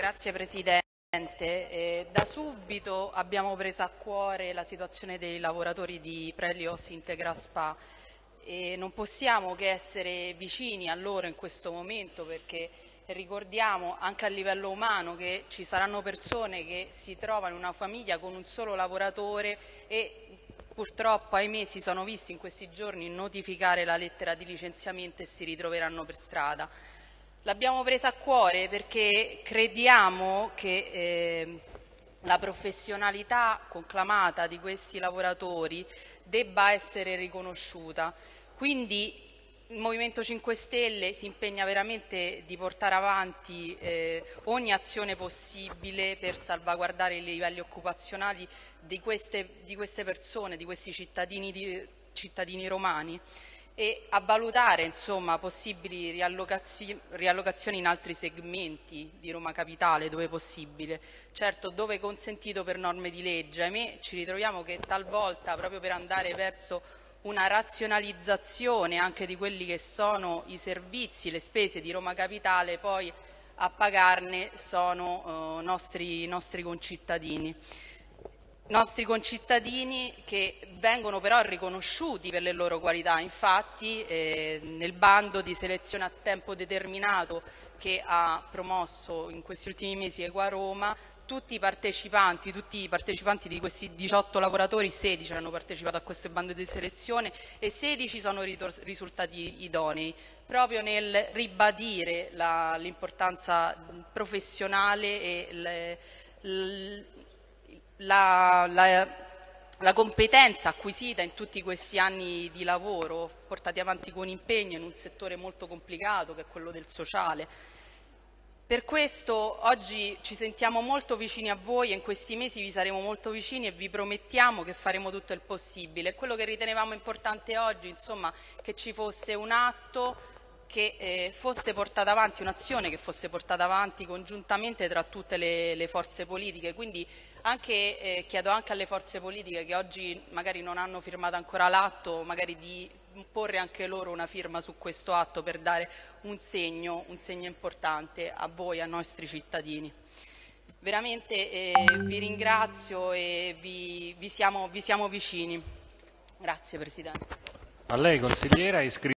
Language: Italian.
Grazie Presidente. Eh, da subito abbiamo preso a cuore la situazione dei lavoratori di Prelios Integra Spa e non possiamo che essere vicini a loro in questo momento perché ricordiamo anche a livello umano che ci saranno persone che si trovano in una famiglia con un solo lavoratore e purtroppo ahimè si sono visti in questi giorni notificare la lettera di licenziamento e si ritroveranno per strada. L'abbiamo presa a cuore perché crediamo che eh, la professionalità conclamata di questi lavoratori debba essere riconosciuta. Quindi il Movimento 5 Stelle si impegna veramente di portare avanti eh, ogni azione possibile per salvaguardare i livelli occupazionali di queste, di queste persone, di questi cittadini, di, cittadini romani e a valutare insomma, possibili riallocazioni in altri segmenti di Roma Capitale dove possibile, certo dove consentito per norme di legge. Ahimè ci ritroviamo che talvolta proprio per andare verso una razionalizzazione anche di quelli che sono i servizi, le spese di Roma Capitale, poi a pagarne sono eh, nostri, nostri concittadini nostri concittadini che vengono però riconosciuti per le loro qualità. Infatti eh, nel bando di selezione a tempo determinato che ha promosso in questi ultimi mesi Equa Roma tutti i partecipanti, tutti i partecipanti di questi 18 lavoratori, 16 hanno partecipato a queste bande di selezione e 16 sono risultati idonei, proprio nel ribadire l'importanza professionale e le, la, la, la competenza acquisita in tutti questi anni di lavoro portati avanti con impegno in un settore molto complicato che è quello del sociale per questo oggi ci sentiamo molto vicini a voi e in questi mesi vi saremo molto vicini e vi promettiamo che faremo tutto il possibile. Quello che ritenevamo importante oggi, insomma, che ci fosse un atto che eh, fosse portata avanti, un'azione che fosse portata avanti congiuntamente tra tutte le, le forze politiche. Quindi anche, eh, chiedo anche alle forze politiche che oggi magari non hanno firmato ancora l'atto, magari di porre anche loro una firma su questo atto per dare un segno, un segno importante a voi, ai nostri cittadini. Veramente eh, vi ringrazio e vi, vi, siamo, vi siamo vicini. Grazie Presidente.